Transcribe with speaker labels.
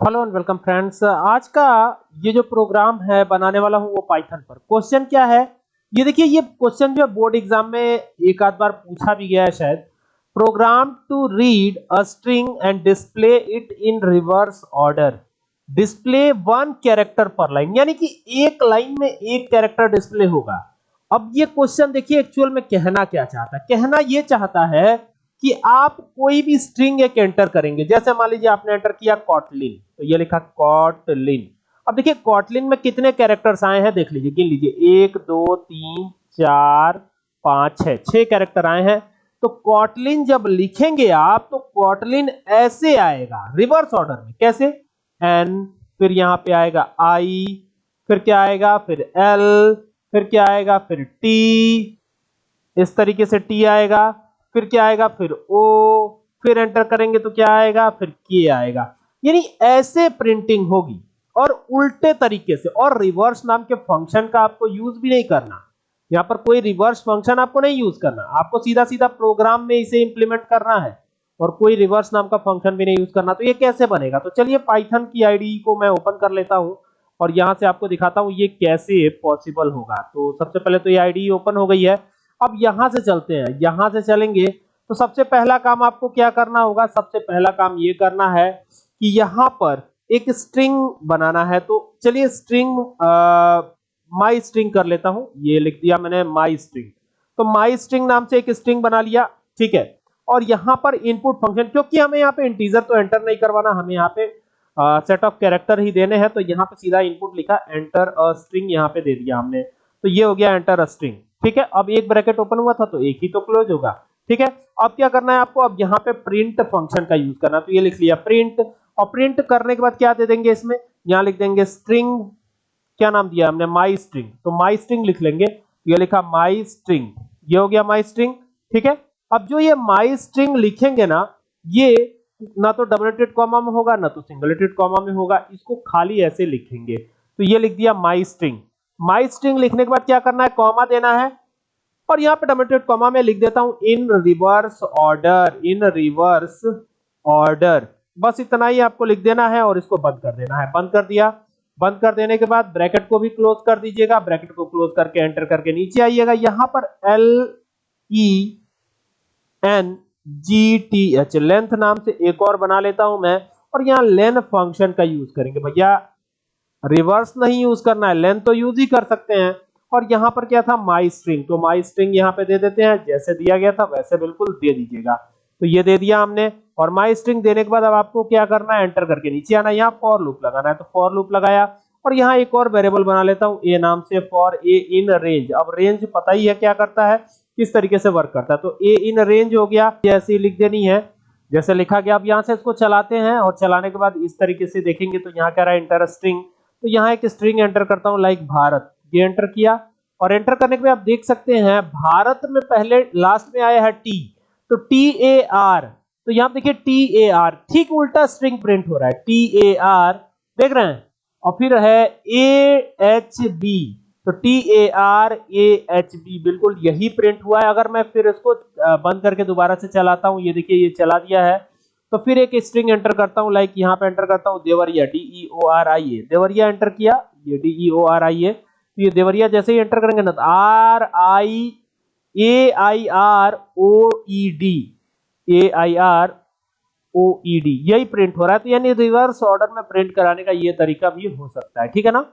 Speaker 1: Hello and welcome friends आज का ये जो प्रोग्राम है, बनाने वाला हूँ वो पाइथन पर। क्वेश्चन क्या है? ये देखिए, ये क्वेश्चन जो बोर्ड एग्ज़ाम में एक आध बार पूछा भी गया है शायद। Program to read a string and display it in reverse order display one character per line यानी कि एक लाइन में एक कैरेक्टर डिस्प्ले होगा। अब ये क्वेश्चन देखिए एक्चुअल में कहना क्या चाहता है? कहना ये चाहता है कि आप कोई भी स्ट्रिंग एक एंटर करेंगे। जैसे मान लीजिए आपने एंटर किया कॉटलिन तो ये लिखा कॉटलिन अब देखिए कॉटलिन में कितने कैरेक्टर्स आए हैं, देख लीजिए, गिन लीजिए, एक, दो, तीन, चार, पाँच, छह छह कैरेक्टर आए हैं। तो कॉटलिन जब लिखेंगे आप तो कॉटलिन ऐसे आएगा रिवर्स ऑर्डर में। कैसे? एन फिर यहाँ पे आएगा आई फिर क्या आएगा? फिर एल फिर क्या आएगा? फिर टी इस तरीके से टी आएगा। फिर क्या आएगा? फिर ओ फिर एंटर करेंगे तो क्या आएगा? फिर के आएगा। यानी ऐसे प्रिंटिंग होगी और उल्टे तरीके से और रिवर्स नाम के फ़ंक्शन का आपको यूज़ भी नहीं करना। यहाँ पर कोई रिवर्स फ़ंक्शन आपको नहीं यूज़ करना। आपको सीधा सीधा प्रोग्राम में इसे इंप्लीमेंट करना है और कोई रिवर्स नाम का फ़ंक्शन भी नहीं यूज़ करना। तो ये कैसे बनेगा? तो चलिए पाइथन की आईडी को मैं ओपन कर लेता हूँ और यहाँ से आपको दिखाता हूँ ये कैसे पॉसिबल होगा। तो सबसे पहले तो ये आईडी ओपन हो गई है। अब यहाँ से चलते हैं, यहाँ से चलेंगे। तो सबसे पहला काम आपको क्या करना होगा? सबसे पहला काम ये करना है कि यहाँ पर एक स्ट्रिंग बनाना है। तो चलिए स्ट्रिंग माई स्ट्रिंग कर लेता हूँ। ये लिख दिया मैंने माई स्ट्रिंग तो माई स्ट्रिंग नाम से एक स्ट्रिंग बना लिया, ठीक है? और यहाँ पर इनपुट फ़ंक्शन क्योंकि हमें यहाँ पे इंटीजर तो एंटर नहीं करवाना, हमें यहाँ पे सेट ऑफ़ कैरेक्टर ही देने हैं। तो यहाँ पे सीधा इनपुट लिखा एंटर अ स्ट्रिंग यहाँ पे दे दिया हमने। तो ये हो गया एंटर अ स्ट्रिंग ठीक है? अब एक ब्रैकेट ओपन हुआ था तो एक ही तो क्लोज होगा। ठीक है? अब क्या करना है आपको? अब यहाँ पे प्रिंट फ़ंक्शन का यूज़ करना तो ये लिख लिया प्रिंट और प्रिंट करने के बाद क्या दे देंगे इसमें? यहाँ लिख देंगे स्ट्रिंग क्या नाम दिया हमने? माई स्ट्रिंग तो माई स्ट्रिंग लिख लेंगे। ये लिखा माई स्ट्रिंग ये हो गया माई स्ट्रिंग ठीक है? अब जो ये माई स्ट्रिंग लिखेंगे ना, ये ना तो डबल कॉमा में होगा, ना तो सिंगल कॉमा में होगा। इसको खाली ऐसे लिखेंगे। तो ये लिख दिया माई स्ट्रिंग माई स्ट्रिंग लिखने के बाद क्या करना है? कॉमा देना है। और यहाँ पे डबल कॉमा में लिख देता हूँ in reverse order in reverse order बस इतना ही आपको लिख देना है और इसको बंद कर देना है। बंद कर दिया। बंद कर देने के बाद ब्रैकेट को भी क्लोज कर दीजिएगा। ब्रैकेट को क्लोज करके एंटर करके नीचे आइएगा। यहाँ पर L E N G T H length नाम से एक और बना लेता हूँ मैं। और यहाँ लेन फ़ंक्शन का यूज़ करेंगे। भैया रिवर्स नहीं यूज़ करना है लेंथ तो यूज़ ही कर सकते हैं। और यहाँ पर क्या था? माई स्ट्रिंग तो माई स्ट्रिंग यहाँ पे दे देते हैं। जैसे दिया गया था, वैसे बिल्कुल दे दीजिएगा। तो ये दे दिया हमने। और माई स्ट्रिंग देने के बाद अब आपको क्या करना है? एंटर करके नीचे आना यहाँ फॉर लूप लगाना है। तो फॉर लूप लगाया। और यहाँ एक और वेरिएबल बना लेता हूँ। ए नाम से फॉर ए इन रेंज अब रेंज पता ही है क्या करता है? किस तरीके से वर्क करता है। तो ए इन रेंज हो गया। जैसे लिख देनी है। जैसे लिखा गया। अब यहाँ से इसको चलाते हैं। और चलाने के बाद इस तरीके से देखेंगे तो यहाँ कह रहा है? इंटर स्ट्रिंग तो यहाँ एक स्ट्रिंग एंटर करता हूँ लाइक भारत। ये एंटर किया और एंटर करने के बाद आप देख सकते हैं, भारत में पहले लास्ट में आया है टी तो टी ए आर तो यहाँ देखिए टी ए आर ठीक उल्टा स्ट्रिंग प्रिंट हो रहा है। टी ए आर देख रहे हैं? और फिर है ए एच बी तो T A R A H B बिल्कुल यही प्रिंट हुआ है। अगर मैं फिर इसको बंद करके दोबारा से चलाता हूँ, ये देखिए, ये चला दिया है। तो फिर एक स्ट्रिंग एंटर करता हूँ लाइक यहाँ पे एंटर करता हूँ, Deoria D E O R I A Deoria enter किया, ये D E O R I ए तो ये देवरिया जैसे ही एंटर करेंगे ना तो R I A I R O E D A I R O E D यही प्रिंट हो रहा है। तो यानी रिवर्स ऑर्डर में प्रिंट कराने का ये तरीका भी हो सकता है, ठीक है ना?